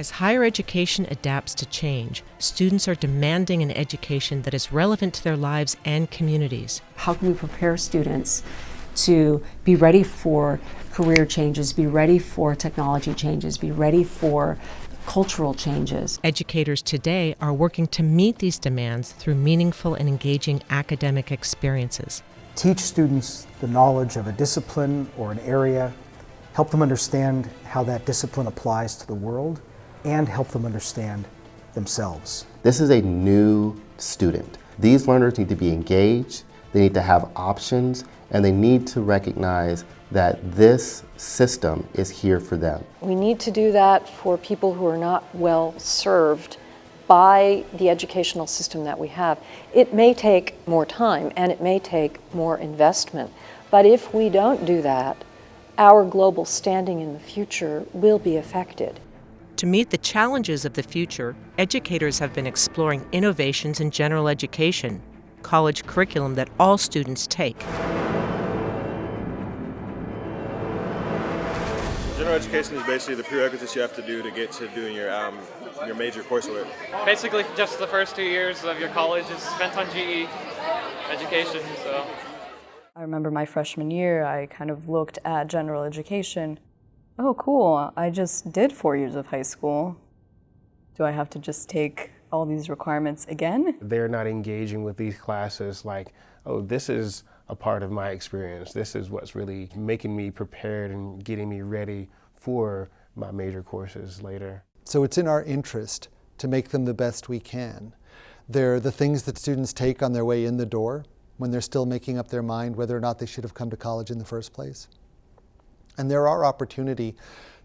As higher education adapts to change, students are demanding an education that is relevant to their lives and communities. How can we prepare students to be ready for career changes, be ready for technology changes, be ready for cultural changes. Educators today are working to meet these demands through meaningful and engaging academic experiences. Teach students the knowledge of a discipline or an area, help them understand how that discipline applies to the world, and help them understand themselves. This is a new student. These learners need to be engaged, they need to have options, and they need to recognize that this system is here for them. We need to do that for people who are not well served by the educational system that we have. It may take more time and it may take more investment, but if we don't do that, our global standing in the future will be affected. To meet the challenges of the future, educators have been exploring innovations in general education, college curriculum that all students take. General education is basically the prerequisites you have to do to get to doing your um, your major coursework. Basically, just the first two years of your college is spent on GE education. So. I remember my freshman year, I kind of looked at general education. Oh, cool! I just did four years of high school. Do I have to just take all these requirements again? They're not engaging with these classes like, oh, this is a part of my experience. This is what's really making me prepared and getting me ready for my major courses later. So it's in our interest to make them the best we can. They're the things that students take on their way in the door when they're still making up their mind whether or not they should have come to college in the first place. And there are opportunity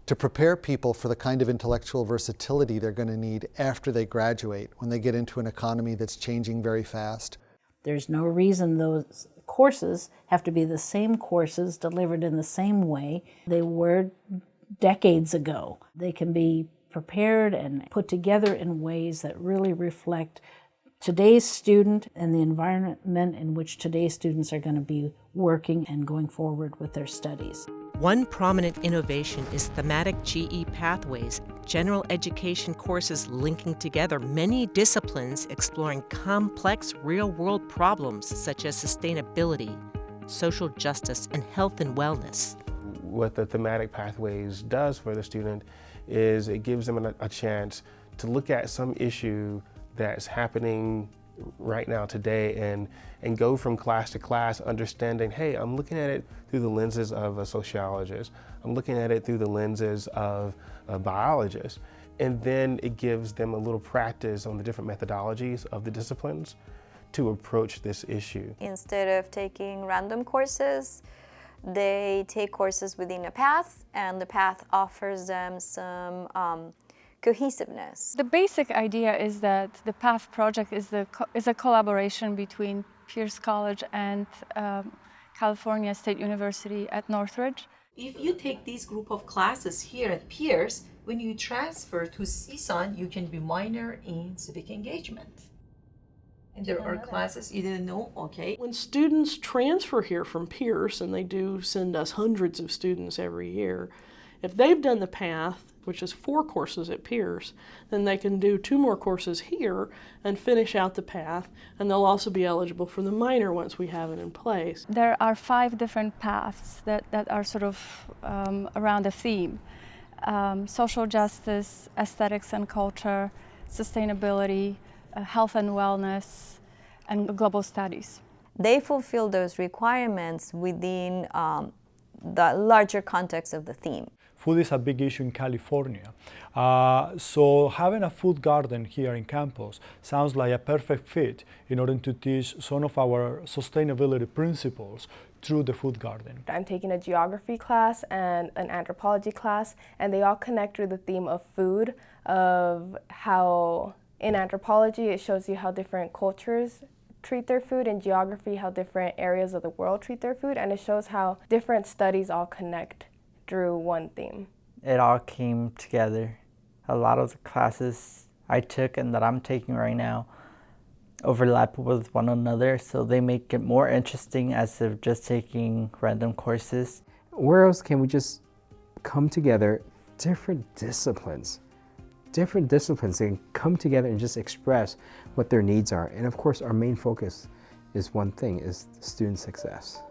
to prepare people for the kind of intellectual versatility they're going to need after they graduate, when they get into an economy that's changing very fast. There's no reason those courses have to be the same courses delivered in the same way they were decades ago. They can be prepared and put together in ways that really reflect today's student and the environment in which today's students are going to be working and going forward with their studies. One prominent innovation is thematic GE pathways, general education courses linking together many disciplines exploring complex real-world problems such as sustainability, social justice, and health and wellness. What the thematic pathways does for the student is it gives them a, a chance to look at some issue that's happening right now today and, and go from class to class understanding, hey, I'm looking at it through the lenses of a sociologist. I'm looking at it through the lenses of a biologist. And then it gives them a little practice on the different methodologies of the disciplines to approach this issue. Instead of taking random courses, they take courses within a path and the path offers them some um, cohesiveness. The basic idea is that the PATH project is, the, is a collaboration between Pierce College and um, California State University at Northridge. If you take this group of classes here at Pierce, when you transfer to CSUN, you can be minor in civic engagement. And there are classes you didn't know, okay. When students transfer here from Pierce, and they do send us hundreds of students every year, if they've done the PATH, which is four courses at Pierce, then they can do two more courses here and finish out the path, and they'll also be eligible for the minor once we have it in place. There are five different paths that, that are sort of um, around a theme. Um, social justice, aesthetics and culture, sustainability, uh, health and wellness, and global studies. They fulfill those requirements within um, the larger context of the theme. Food is a big issue in California. Uh, so having a food garden here in campus sounds like a perfect fit in order to teach some of our sustainability principles through the food garden. I'm taking a geography class and an anthropology class and they all connect with the theme of food, of how in anthropology it shows you how different cultures treat their food, and geography how different areas of the world treat their food, and it shows how different studies all connect through one theme. It all came together. A lot of the classes I took and that I'm taking right now overlap with one another, so they make it more interesting as if just taking random courses. Where else can we just come together, different disciplines, different disciplines can come together and just express what their needs are. And of course, our main focus is one thing, is student success.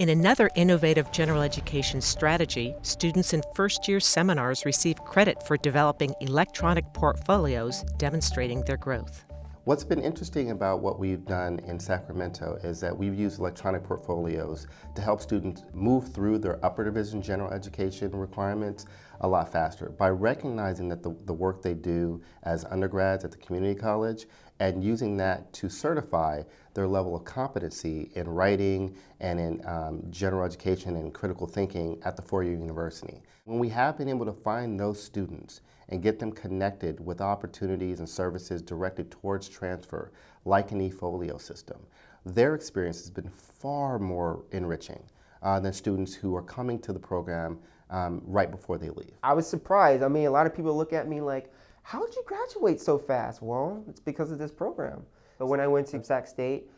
In another innovative general education strategy, students in first year seminars receive credit for developing electronic portfolios demonstrating their growth. What's been interesting about what we've done in Sacramento is that we've used electronic portfolios to help students move through their upper division general education requirements a lot faster by recognizing that the, the work they do as undergrads at the community college and using that to certify their level of competency in writing and in um, general education and critical thinking at the four-year university. When we have been able to find those students and get them connected with opportunities and services directed towards transfer, like an eFolio system, their experience has been far more enriching uh, than students who are coming to the program um, right before they leave. I was surprised. I mean, a lot of people look at me like, how did you graduate so fast? Well, it's because of this program. But when I went to Sac State,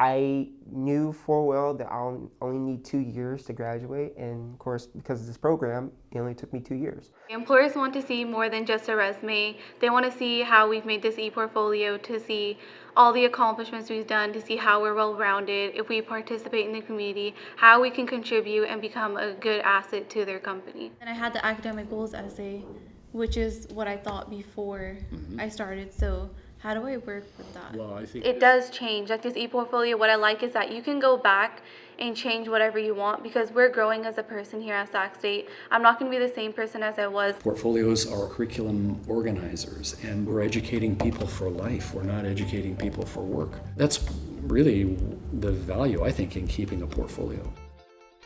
I knew full well that I'll only need two years to graduate, and of course, because of this program, it only took me two years. Employers want to see more than just a resume. They want to see how we've made this e-portfolio, to see all the accomplishments we've done, to see how we're well-rounded, if we participate in the community, how we can contribute and become a good asset to their company. And I had the academic goals essay, which is what I thought before mm-hmm. I started, so how do I work with that? Well, I think It does change. Like this e-portfolio, what I like is that you can go back and change whatever you want because we're growing as a person here at Sac State. I'm not going to be the same person as I was. portfolios are curriculum organizers, and we're educating people for life. We're not educating people for work. That's really the value, I think, in keeping a portfolio.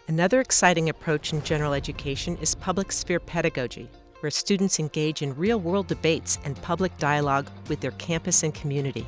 Another exciting approach in general education is public sphere pedagogy, where students engage in real world debates and public dialogue with their campus and community.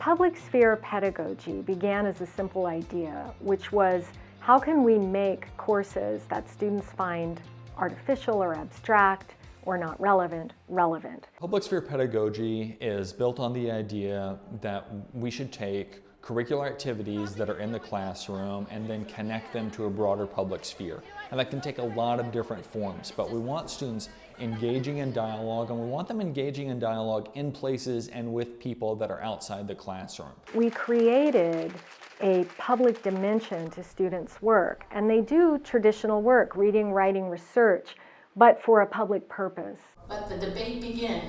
Public sphere pedagogy began as a simple idea, which was how can we make courses that students find artificial or abstract or not relevant, relevant? Public sphere pedagogy is built on the idea that we should take curricular activities that are in the classroom and then connect them to a broader public sphere. And that can take a lot of different forms, but we want students engaging in dialogue and we want them engaging in dialogue in places and with people that are outside the classroom. We created a public dimension to students' work, and they do traditional work, reading, writing, research, but for a public purpose. Let the debate begin.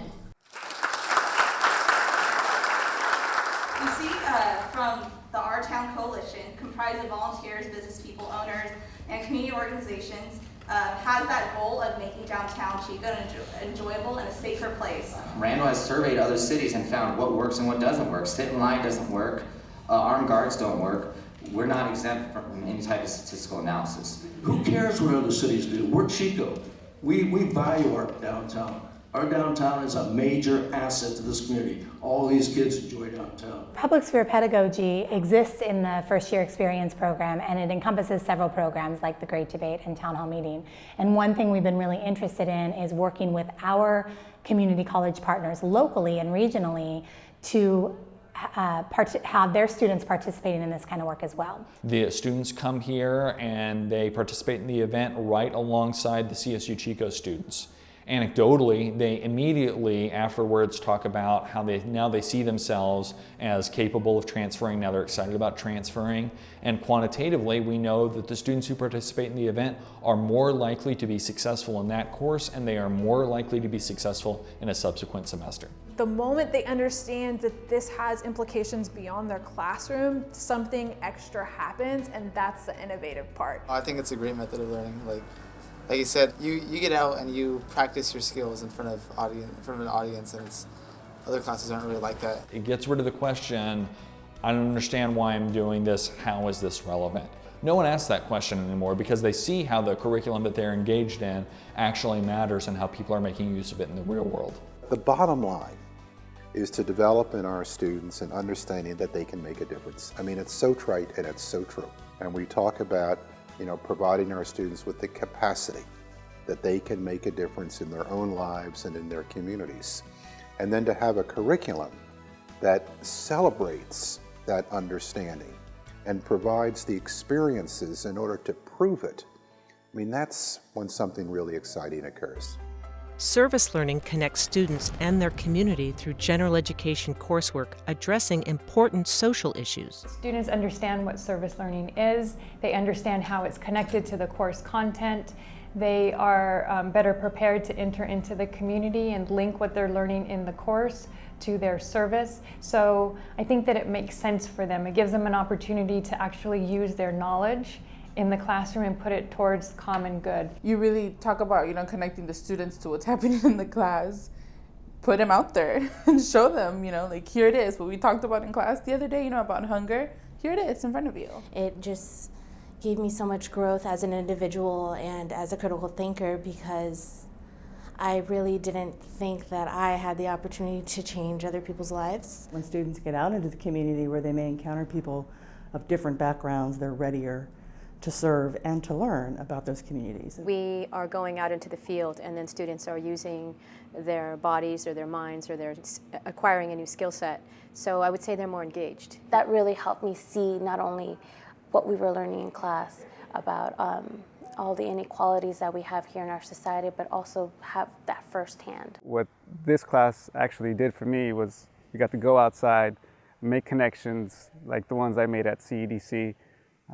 We see uh, from the Our Town Coalition, comprised of volunteers, business people, owners, and community organizations, uh, has that goal of making downtown Chico an enjo- enjoyable and a safer place. Randall has surveyed other cities and found what works and what doesn't work. Sit in line doesn't work. Uh, armed guards don't work. We're not exempt from any type of statistical analysis. Who cares what other cities do? We're Chico. We, we value our downtown. Our downtown is a major asset to this community. All these kids enjoy downtown. Public sphere pedagogy exists in the first year experience program and it encompasses several programs like the Great Debate and Town Hall Meeting. And one thing we've been really interested in is working with our community college partners locally and regionally to uh, part- have their students participating in this kind of work as well. The students come here and they participate in the event right alongside the CSU Chico students. Anecdotally, they immediately afterwards talk about how they now they see themselves as capable of transferring. Now they're excited about transferring. And quantitatively, we know that the students who participate in the event are more likely to be successful in that course and they are more likely to be successful in a subsequent semester. The moment they understand that this has implications beyond their classroom, something extra happens, and that's the innovative part. I think it's a great method of learning. Like, like you said, you, you get out and you practice your skills in front of audience, in front of an audience, and it's other classes aren't really like that. It gets rid of the question, I don't understand why I'm doing this, how is this relevant? No one asks that question anymore because they see how the curriculum that they're engaged in actually matters and how people are making use of it in the real world. The bottom line is to develop in our students an understanding that they can make a difference. I mean, it's so trite and it's so true. And we talk about, you know, providing our students with the capacity that they can make a difference in their own lives and in their communities. And then to have a curriculum that celebrates that understanding and provides the experiences in order to prove it. I mean, that's when something really exciting occurs. Service learning connects students and their community through general education coursework addressing important social issues. Students understand what service learning is, they understand how it's connected to the course content, they are um, better prepared to enter into the community and link what they're learning in the course to their service. So I think that it makes sense for them. It gives them an opportunity to actually use their knowledge in the classroom and put it towards common good. You really talk about, you know, connecting the students to what's happening in the class. Put them out there and show them, you know, like here it is, what we talked about in class the other day, you know, about hunger. Here it is in front of you. It just gave me so much growth as an individual and as a critical thinker because I really didn't think that I had the opportunity to change other people's lives. When students get out into the community where they may encounter people of different backgrounds, they're readier to serve and to learn about those communities. We are going out into the field and then students are using their bodies or their minds or they're acquiring a new skill set. So I would say they're more engaged. That really helped me see not only what we were learning in class about um, all the inequalities that we have here in our society, but also have that firsthand. What this class actually did for me was you got to go outside, make connections like the ones I made at CEDC,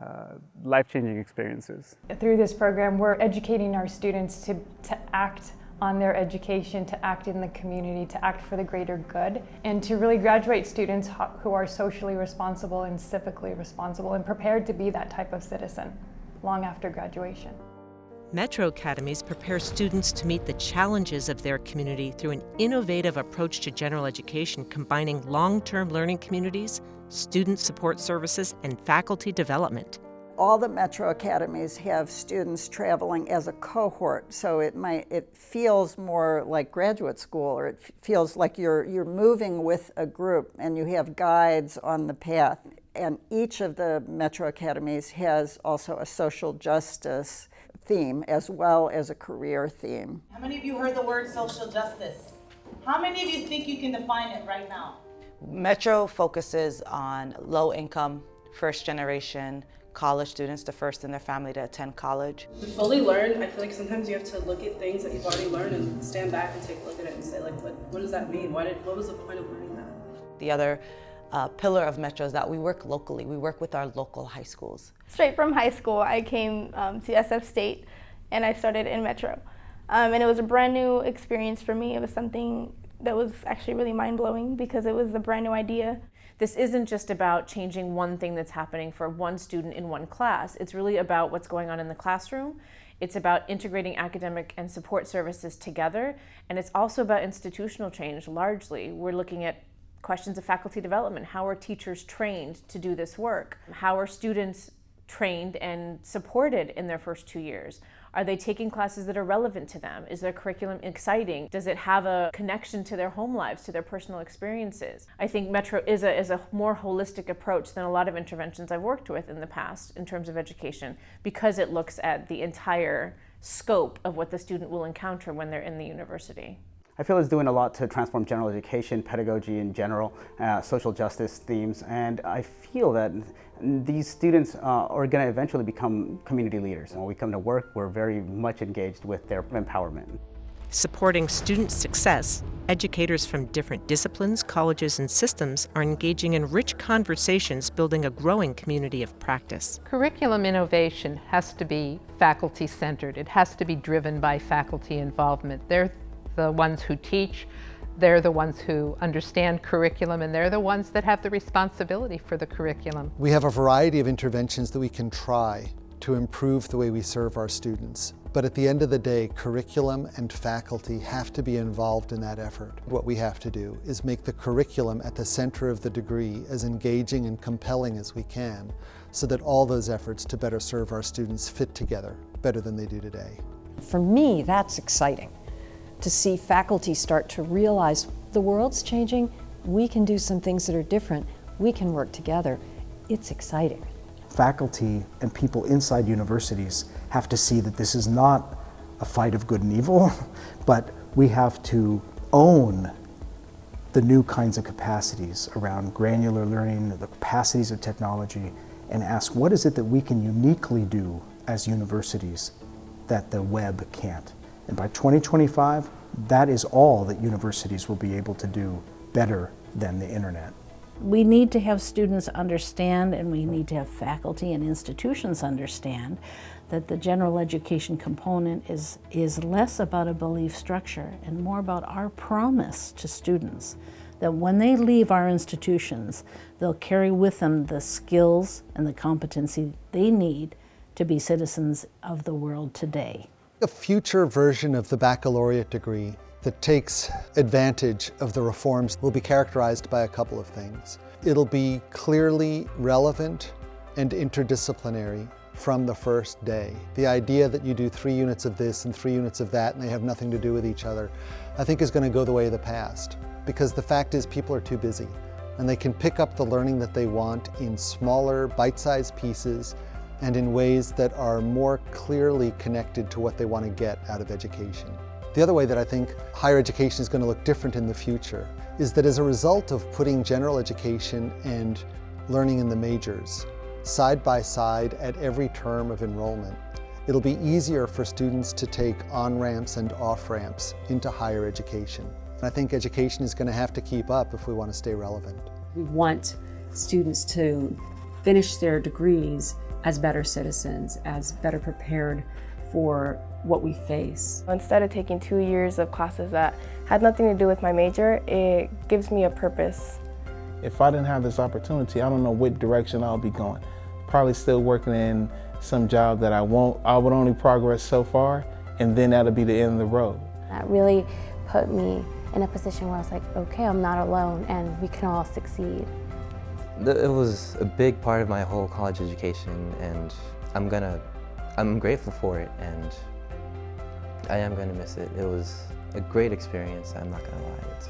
uh, life-changing experiences. Through this program, we're educating our students to, to act on their education, to act in the community, to act for the greater good, and to really graduate students who are socially responsible and civically responsible and prepared to be that type of citizen long after graduation. Metro Academies prepare students to meet the challenges of their community through an innovative approach to general education combining long-term learning communities, student support services, and faculty development. All the Metro Academies have students traveling as a cohort, so it might it feels more like graduate school, or it feels like you're you're moving with a group, and you have guides on the path. And each of the Metro Academies has also a social justice theme as well as a career theme. How many of you heard the word social justice? How many of you think you can define it right now? Metro focuses on low income, first generation college students, the first in their family to attend college. To fully learn, I feel like sometimes you have to look at things that you've already learned and stand back and take a look at it and say like, what, what does that mean? Why did, what was the point of learning that? The other uh, pillar of Metro is that we work locally. We work with our local high schools. Straight from high school, I came um, to SF State and I started in Metro. Um, and it was a brand new experience for me. It was something that was actually really mind-blowing because it was a brand new idea. This isn't just about changing one thing that's happening for one student in one class. It's really about what's going on in the classroom. It's about integrating academic and support services together. And it's also about institutional change largely. We're looking at questions of faculty development. How are teachers trained to do this work? How are students trained and supported in their first two years? Are they taking classes that are relevant to them? Is their curriculum exciting? Does it have a connection to their home lives, to their personal experiences? I think Metro is a, is a more holistic approach than a lot of interventions I've worked with in the past in terms of education because it looks at the entire scope of what the student will encounter when they're in the university. I feel it's doing a lot to transform general education, pedagogy in general, uh, social justice themes, and I feel that these students uh, are going to eventually become community leaders. When we come to work, we're very much engaged with their empowerment. Supporting student success, educators from different disciplines, colleges, and systems are engaging in rich conversations building a growing community of practice. Curriculum innovation has to be faculty-centered. It has to be driven by faculty involvement. They're the ones who teach, they're the ones who understand curriculum and they're the ones that have the responsibility for the curriculum. We have a variety of interventions that we can try to improve the way we serve our students. But at the end of the day, curriculum and faculty have to be involved in that effort. What we have to do is make the curriculum at the center of the degree as engaging and compelling as we can so that all those efforts to better serve our students fit together better than they do today. For me, that's exciting to see faculty start to realize the world's changing, we can do some things that are different, we can work together. It's exciting. Faculty and people inside universities have to see that this is not a fight of good and evil, but we have to own the new kinds of capacities around granular learning, the capacities of technology, and ask what is it that we can uniquely do as universities that the web can't. And by 2025, That is all that universities will be able to do better than the internet. We need to have students understand and we need to have faculty and institutions understand that the general education component is, is less about a belief structure and more about our promise to students that when they leave our institutions, they'll carry with them the skills and the competency they need to be citizens of the world today. A future version of the baccalaureate degree that takes advantage of the reforms will be characterized by a couple of things. It'll be clearly relevant and interdisciplinary from the first day. The idea that you do three units of this and three units of that and they have nothing to do with each other, I think is going to go the way of the past. Because the fact is people are too busy and they can pick up the learning that they want in smaller, bite-sized pieces and in ways that are more clearly connected to what they want to get out of education. The other way that I think higher education is going to look different in the future is that as a result of putting general education and learning in the majors side by side at every term of enrollment, it'll be easier for students to take on-ramps and off-ramps into higher education. And I think education is going to have to keep up if we want to stay relevant. We want students to finish their degrees as better citizens, as better prepared for what we face. Instead of taking two years of classes that had nothing to do with my major, it gives me a purpose. If I didn't have this opportunity, I don't know what direction I'll be going. Probably still working in some job that I won't, I would only progress so far, and then that'll be the end of the road. That really put me in a position where I was like, okay, I'm not alone and we can all succeed. It was a big part of my whole college education and I'm gonna, I'm grateful for it and I am gonna miss it. It was a great experience, I'm not gonna lie. It's,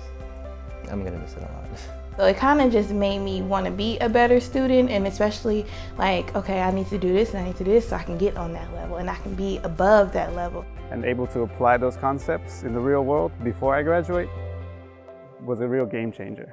I'm gonna miss it a lot. So it kind of just made me want to be a better student and especially like, okay, I need to do this and I need to do this so I can get on that level and I can be above that level. And able to apply those concepts in the real world before I graduate was a real game changer.